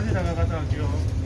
까지 나가가다가요.